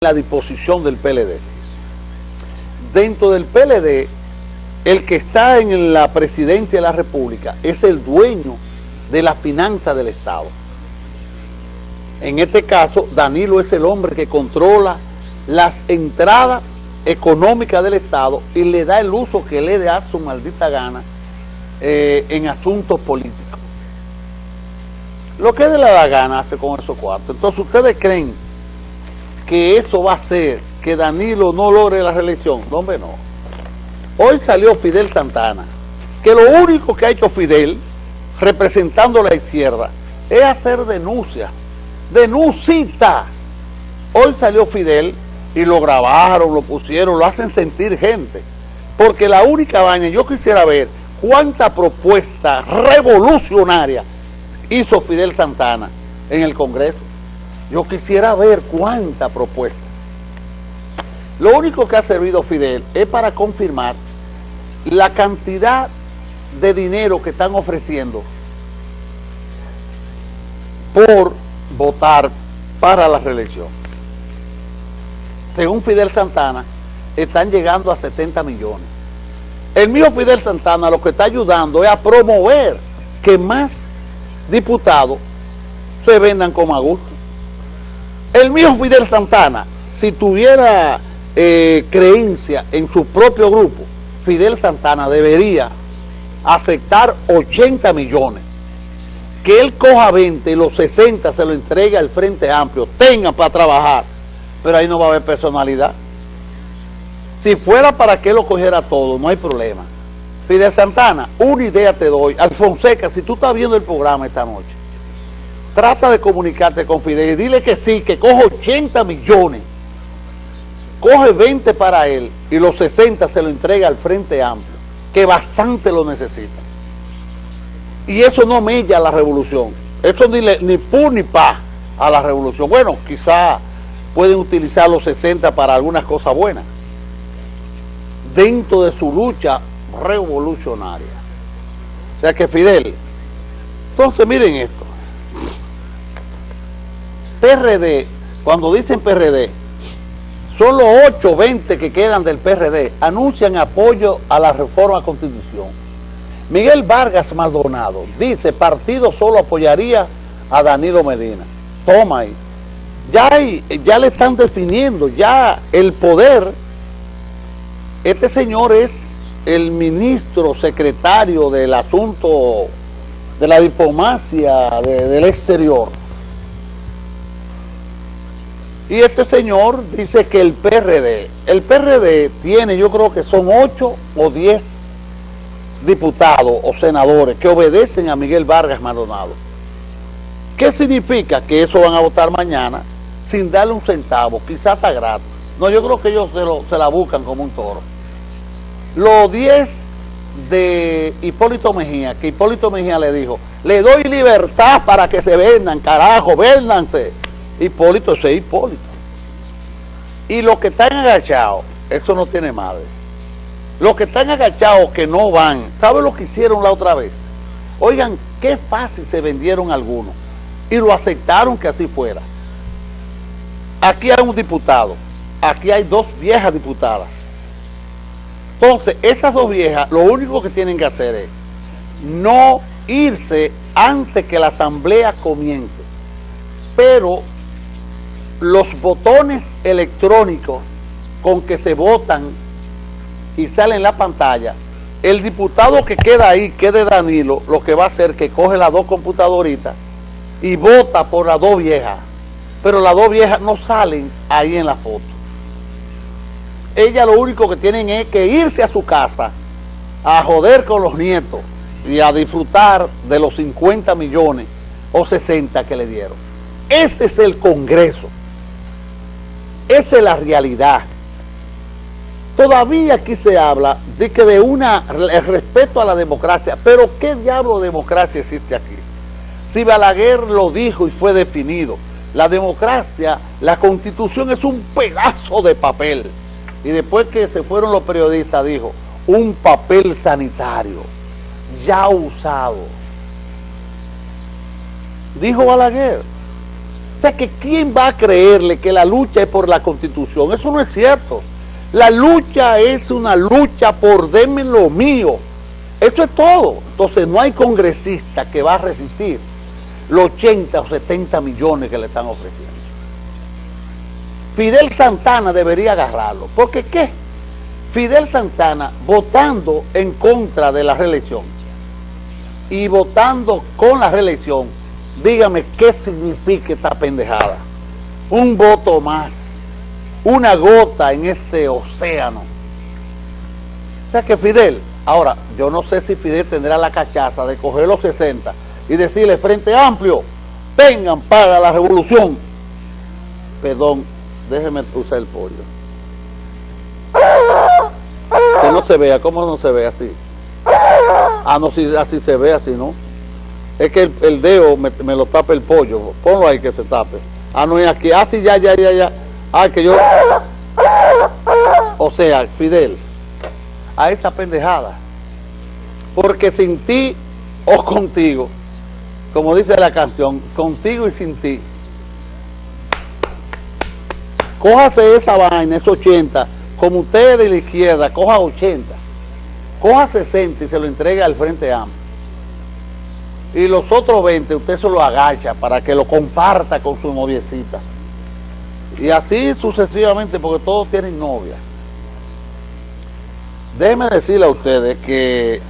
la disposición del PLD. Dentro del PLD, el que está en la presidencia de la República es el dueño de la finanza del Estado. En este caso, Danilo es el hombre que controla las entradas económicas del Estado y le da el uso que le da su maldita gana eh, en asuntos políticos. Lo que le da gana hace con esos cuartos. Entonces, ¿ustedes creen que eso va a hacer que Danilo no logre la reelección. No, no. Hoy salió Fidel Santana, que lo único que ha hecho Fidel, representando la izquierda, es hacer denuncias. Denuncita. Hoy salió Fidel y lo grabaron, lo pusieron, lo hacen sentir gente. Porque la única vaina, yo quisiera ver cuánta propuesta revolucionaria hizo Fidel Santana en el Congreso. Yo quisiera ver cuánta propuesta. Lo único que ha servido Fidel es para confirmar la cantidad de dinero que están ofreciendo por votar para la reelección. Según Fidel Santana, están llegando a 70 millones. El mío Fidel Santana lo que está ayudando es a promover que más diputados se vendan como a gusto. El mío Fidel Santana, si tuviera eh, creencia en su propio grupo, Fidel Santana debería aceptar 80 millones. Que él coja 20 y los 60 se lo entregue al Frente Amplio, tenga para trabajar, pero ahí no va a haber personalidad. Si fuera para que lo cogiera todo, no hay problema. Fidel Santana, una idea te doy. Alfonseca, si tú estás viendo el programa esta noche, trata de comunicarte con Fidel y dile que sí, que coge 80 millones, coge 20 para él y los 60 se lo entrega al Frente Amplio, que bastante lo necesita. Y eso no mella la revolución, eso ni, ni pu ni pa a la revolución. Bueno, quizá pueden utilizar los 60 para algunas cosas buenas, dentro de su lucha revolucionaria. O sea que Fidel, entonces miren esto, PRD, cuando dicen PRD, solo 8 o 20 que quedan del PRD anuncian apoyo a la reforma constitución. Miguel Vargas Maldonado dice, partido solo apoyaría a Danilo Medina. Toma ahí. Ya, ya le están definiendo, ya el poder, este señor es el ministro secretario del asunto de la diplomacia del exterior. Y este señor dice que el PRD, el PRD tiene, yo creo que son 8 o 10 diputados o senadores que obedecen a Miguel Vargas Maldonado. ¿Qué significa? Que eso van a votar mañana sin darle un centavo, quizás está gratis. No, yo creo que ellos se, se la buscan como un toro. Los 10 de Hipólito Mejía, que Hipólito Mejía le dijo, le doy libertad para que se vendan, carajo, véndanse Hipólito es Hipólito. Y los que están agachados, eso no tiene madre. Los que están agachados que no van, ¿saben lo que hicieron la otra vez? Oigan, qué fácil se vendieron algunos. Y lo aceptaron que así fuera. Aquí hay un diputado, aquí hay dos viejas diputadas. Entonces, esas dos viejas, lo único que tienen que hacer es no irse antes que la asamblea comience. Pero los botones electrónicos con que se votan y sale en la pantalla, el diputado que queda ahí, que de Danilo, lo que va a hacer que coge las dos computadoritas y vota por las dos viejas. Pero las dos viejas no salen ahí en la foto. Ellas lo único que tienen es que irse a su casa a joder con los nietos y a disfrutar de los 50 millones o 60 que le dieron. Ese es el Congreso. Esa es la realidad. Todavía aquí se habla de que de una el respeto a la democracia, pero ¿qué diablo de democracia existe aquí? Si Balaguer lo dijo y fue definido, la democracia, la constitución es un pedazo de papel. Y después que se fueron los periodistas dijo, un papel sanitario, ya usado. Dijo Balaguer. O sea, que ¿quién va a creerle que la lucha es por la Constitución? Eso no es cierto. La lucha es una lucha por denme lo mío. Eso es todo. Entonces no hay congresista que va a resistir los 80 o 70 millones que le están ofreciendo. Fidel Santana debería agarrarlo. ¿Porque qué? Fidel Santana votando en contra de la reelección y votando con la reelección, dígame qué significa esta pendejada. Un voto más, una gota en ese océano. O sea que Fidel, ahora, yo no sé si Fidel tendrá la cachaza de coger los 60 y decirle Frente Amplio, vengan para la revolución. Perdón, déjeme usar el pollo. Que no se vea, ¿cómo no se ve así? Ah, no, si así se ve, así no. Es que el, dedo me, lo tapa el pollo. Ponlo ahí que se tape. Ah, no es aquí. Ah, sí, ya, ya, ya, ya. Ah, que yo... O sea, Fidel, a esa pendejada. Porque sin ti o contigo, como dice la canción, contigo y sin ti. Cójase esa vaina, esos 80, como usted de la izquierda, coja 80, coja 60 y se lo entrega al Frente Amplio. Y los otros 20 usted se lo agacha para que lo comparta con su noviecita. Y así sucesivamente, porque todos tienen novia. Déjenme decirle a ustedes que